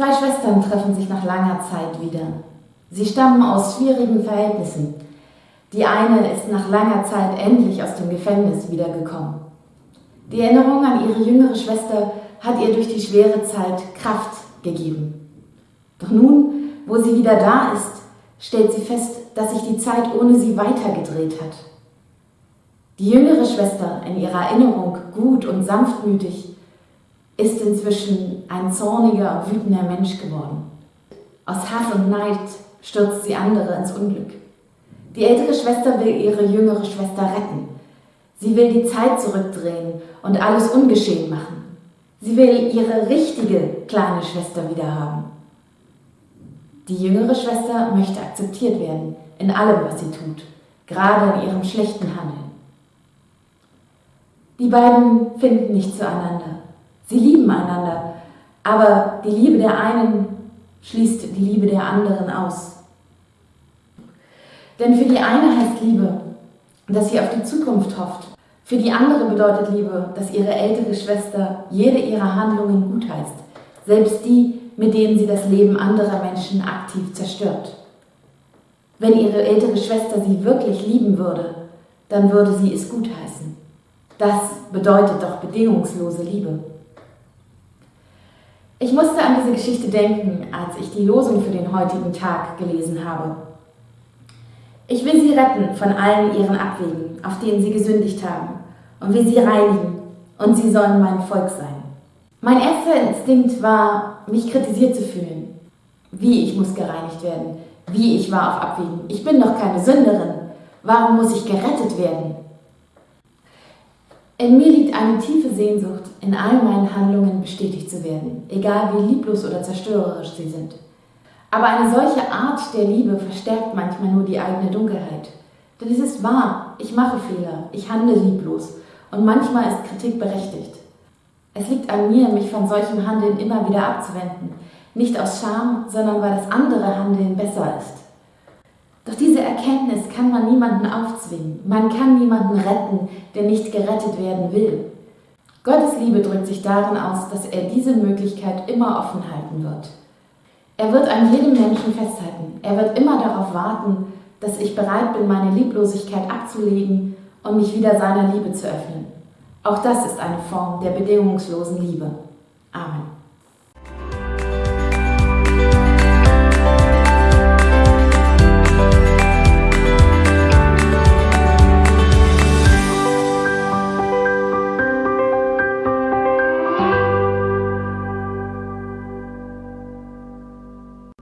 Zwei Schwestern treffen sich nach langer Zeit wieder. Sie stammen aus schwierigen Verhältnissen. Die eine ist nach langer Zeit endlich aus dem Gefängnis wiedergekommen. Die Erinnerung an ihre jüngere Schwester hat ihr durch die schwere Zeit Kraft gegeben. Doch nun, wo sie wieder da ist, stellt sie fest, dass sich die Zeit ohne sie weitergedreht hat. Die jüngere Schwester, in ihrer Erinnerung gut und sanftmütig, ist inzwischen ein zorniger und wütender Mensch geworden. Aus Hass und Neid stürzt sie andere ins Unglück. Die ältere Schwester will ihre jüngere Schwester retten. Sie will die Zeit zurückdrehen und alles ungeschehen machen. Sie will ihre richtige kleine Schwester wieder haben. Die jüngere Schwester möchte akzeptiert werden in allem, was sie tut, gerade in ihrem schlechten Handeln. Die beiden finden nicht zueinander. Sie lieben einander, aber die Liebe der einen schließt die Liebe der anderen aus. Denn für die eine heißt Liebe, dass sie auf die Zukunft hofft. Für die andere bedeutet Liebe, dass ihre ältere Schwester jede ihrer Handlungen gutheißt, selbst die, mit denen sie das Leben anderer Menschen aktiv zerstört. Wenn ihre ältere Schwester sie wirklich lieben würde, dann würde sie es gutheißen. Das bedeutet doch bedingungslose Liebe. Ich musste an diese Geschichte denken, als ich die Losung für den heutigen Tag gelesen habe. Ich will sie retten von allen ihren Abwegen, auf denen sie gesündigt haben, und will sie reinigen, und sie sollen mein Volk sein. Mein erster Instinkt war, mich kritisiert zu fühlen. Wie ich muss gereinigt werden, wie ich war auf Abwegen. Ich bin doch keine Sünderin. Warum muss ich gerettet werden? In mir liegt eine tiefe Sehnsucht, in all meinen Handlungen bestätigt zu werden, egal wie lieblos oder zerstörerisch sie sind. Aber eine solche Art der Liebe verstärkt manchmal nur die eigene Dunkelheit. Denn es ist wahr, ich mache Fehler, ich handle lieblos und manchmal ist Kritik berechtigt. Es liegt an mir, mich von solchem Handeln immer wieder abzuwenden, nicht aus Scham, sondern weil das andere Handeln besser ist. Doch diese Erkenntnis kann man niemanden aufzwingen. Man kann niemanden retten, der nicht gerettet werden will. Gottes Liebe drückt sich darin aus, dass er diese Möglichkeit immer offen halten wird. Er wird an jedem Menschen festhalten. Er wird immer darauf warten, dass ich bereit bin, meine Lieblosigkeit abzulegen und mich wieder seiner Liebe zu öffnen. Auch das ist eine Form der bedingungslosen Liebe. Amen.